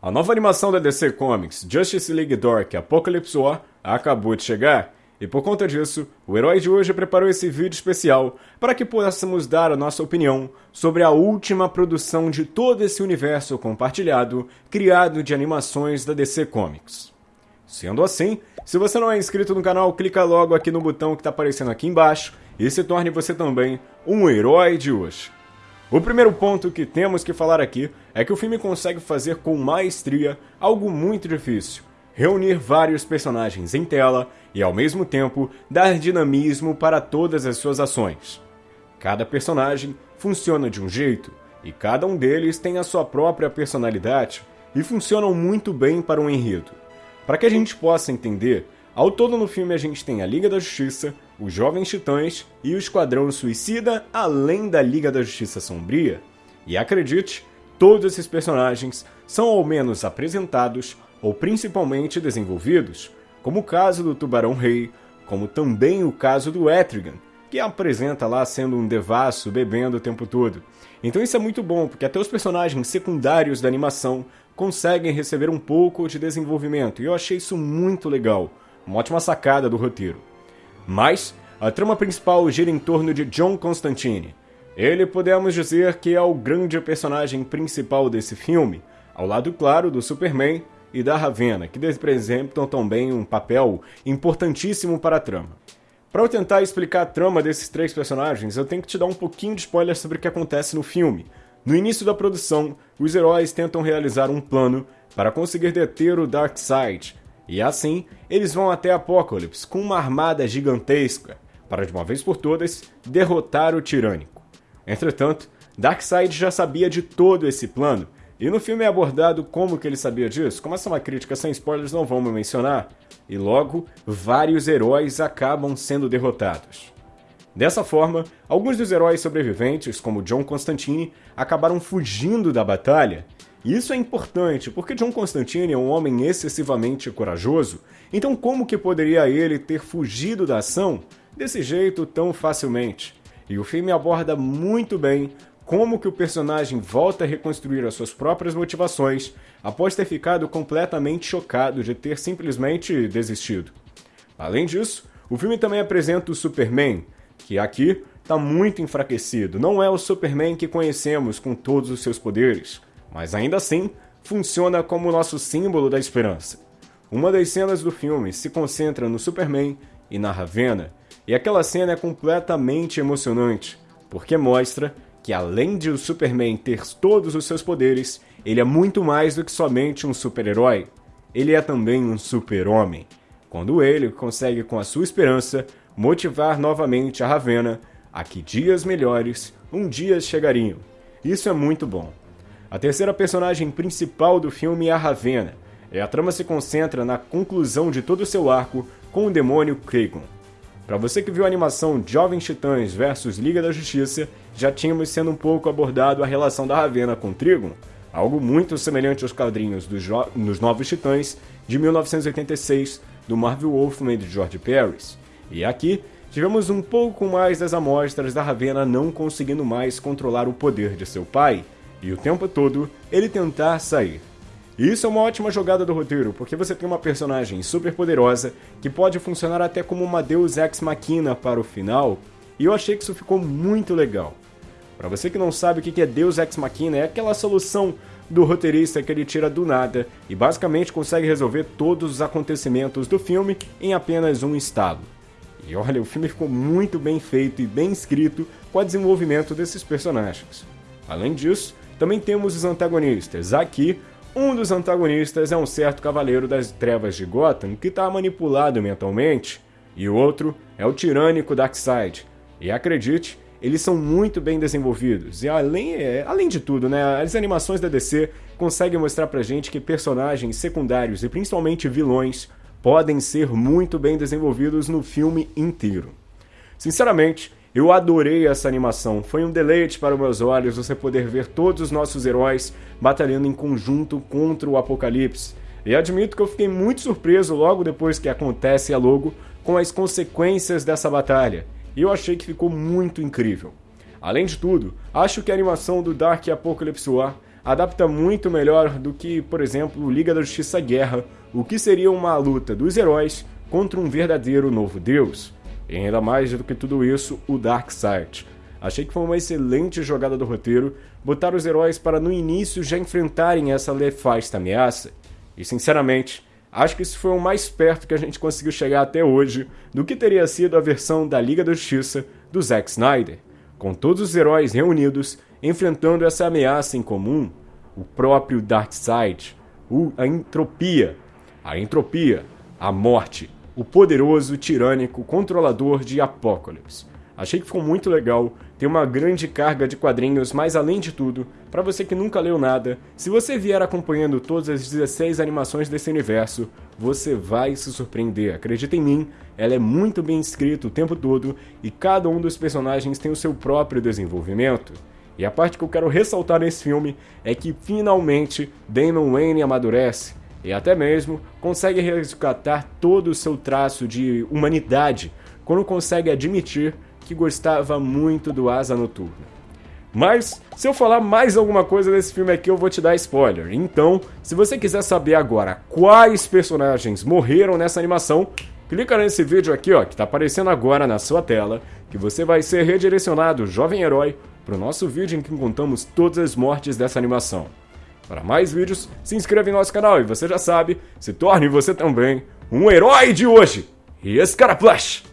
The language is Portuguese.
A nova animação da DC Comics, Justice League Dark Apocalypse War, acabou de chegar. E por conta disso, o herói de hoje preparou esse vídeo especial para que possamos dar a nossa opinião sobre a última produção de todo esse universo compartilhado criado de animações da DC Comics. Sendo assim, se você não é inscrito no canal, clica logo aqui no botão que está aparecendo aqui embaixo e se torne você também um herói de hoje. O primeiro ponto que temos que falar aqui é que o filme consegue fazer com maestria algo muito difícil: reunir vários personagens em tela e, ao mesmo tempo, dar dinamismo para todas as suas ações. Cada personagem funciona de um jeito e cada um deles tem a sua própria personalidade e funcionam muito bem para um enredo. Para que a gente possa entender, ao todo no filme a gente tem a Liga da Justiça, os Jovens Titãs e o Esquadrão Suicida, além da Liga da Justiça Sombria. E acredite, todos esses personagens são ao menos apresentados ou principalmente desenvolvidos, como o caso do Tubarão Rei, como também o caso do Etrigan, que apresenta lá sendo um devasso bebendo o tempo todo. Então isso é muito bom, porque até os personagens secundários da animação conseguem receber um pouco de desenvolvimento, e eu achei isso muito legal. Uma ótima sacada do roteiro. Mas a trama principal gira em torno de John Constantine. Ele podemos dizer que é o grande personagem principal desse filme, ao lado claro do Superman e da Ravenna, que representam também um papel importantíssimo para a trama. Para eu tentar explicar a trama desses três personagens, eu tenho que te dar um pouquinho de spoiler sobre o que acontece no filme. No início da produção, os heróis tentam realizar um plano para conseguir deter o Darkseid, e assim, eles vão até Apokolips com uma armada gigantesca para de uma vez por todas derrotar o Tirânico. Entretanto, Darkseid já sabia de todo esse plano, e no filme é abordado como que ele sabia disso. Como essa é uma crítica sem spoilers, não vamos mencionar. E logo, vários heróis acabam sendo derrotados. Dessa forma, alguns dos heróis sobreviventes, como John Constantine, acabaram fugindo da batalha e isso é importante, porque John Constantine é um homem excessivamente corajoso, então como que poderia ele ter fugido da ação desse jeito tão facilmente? E o filme aborda muito bem como que o personagem volta a reconstruir as suas próprias motivações após ter ficado completamente chocado de ter simplesmente desistido. Além disso, o filme também apresenta o Superman, que aqui está muito enfraquecido. Não é o Superman que conhecemos com todos os seus poderes mas ainda assim funciona como nosso símbolo da esperança. Uma das cenas do filme se concentra no Superman e na Ravenna, e aquela cena é completamente emocionante, porque mostra que além de o Superman ter todos os seus poderes, ele é muito mais do que somente um super-herói. Ele é também um super-homem. Quando ele consegue, com a sua esperança, motivar novamente a Ravenna a que dias melhores um dia chegariam. Isso é muito bom. A terceira personagem principal do filme é a Ravenna, e a trama se concentra na conclusão de todo o seu arco com o demônio Kragon. Para você que viu a animação Jovens Titãs vs Liga da Justiça, já tínhamos sendo um pouco abordado a relação da Ravenna com Trigon, algo muito semelhante aos quadrinhos dos, Novos Titãs de 1986 do Marvel Wolfman de George Paris. E aqui tivemos um pouco mais das amostras da Ravenna não conseguindo mais controlar o poder de seu pai, e o tempo todo ele tentar sair. E isso é uma ótima jogada do roteiro, porque você tem uma personagem super poderosa que pode funcionar até como uma Deus Ex Machina para o final, e eu achei que isso ficou muito legal. Para você que não sabe o que é Deus Ex Machina, é aquela solução do roteirista que ele tira do nada e basicamente consegue resolver todos os acontecimentos do filme em apenas um estalo. E olha, o filme ficou muito bem feito e bem escrito com o desenvolvimento desses personagens. Além disso, também temos os antagonistas. Aqui, um dos antagonistas é um certo cavaleiro das trevas de Gotham que está manipulado mentalmente, e o outro é o tirânico Darkseid. E acredite, eles são muito bem desenvolvidos. E além, é, além de tudo, né, as animações da DC conseguem mostrar pra gente que personagens secundários e principalmente vilões podem ser muito bem desenvolvidos no filme inteiro. Sinceramente, eu adorei essa animação, foi um deleite para meus olhos você poder ver todos os nossos heróis batalhando em conjunto contra o Apocalipse. E admito que eu fiquei muito surpreso logo depois que acontece a logo com as consequências dessa batalha, e eu achei que ficou muito incrível. Além de tudo, acho que a animação do Dark Apocalypse War adapta muito melhor do que, por exemplo, Liga da Justiça Guerra, o que seria uma luta dos heróis contra um verdadeiro novo deus. E ainda mais do que tudo isso, o Darkseid. Achei que foi uma excelente jogada do roteiro botar os heróis para no início já enfrentarem essa nefasta ameaça. E sinceramente, acho que isso foi o mais perto que a gente conseguiu chegar até hoje do que teria sido a versão da Liga da Justiça do Zack Snyder, com todos os heróis reunidos enfrentando essa ameaça em comum, o próprio Darkseid, a entropia, a entropia, a morte, o poderoso, tirânico, controlador de Apocalipse. Achei que ficou muito legal, tem uma grande carga de quadrinhos, mas além de tudo, para você que nunca leu nada, se você vier acompanhando todas as 16 animações desse universo, você vai se surpreender. Acredita em mim, ela é muito bem escrita o tempo todo e cada um dos personagens tem o seu próprio desenvolvimento. E a parte que eu quero ressaltar nesse filme é que finalmente Damon Wayne amadurece e até mesmo consegue resgatar todo o seu traço de humanidade quando consegue admitir que gostava muito do Asa Noturna. Mas, se eu falar mais alguma coisa desse filme aqui, eu vou te dar spoiler. Então, se você quiser saber agora quais personagens morreram nessa animação, clica nesse vídeo aqui, ó, que está aparecendo agora na sua tela, que você vai ser redirecionado, jovem herói, para o nosso vídeo em que contamos todas as mortes dessa animação. Para mais vídeos, se inscreva em nosso canal e você já sabe, se torne você também um herói de hoje. E esse cara Flash!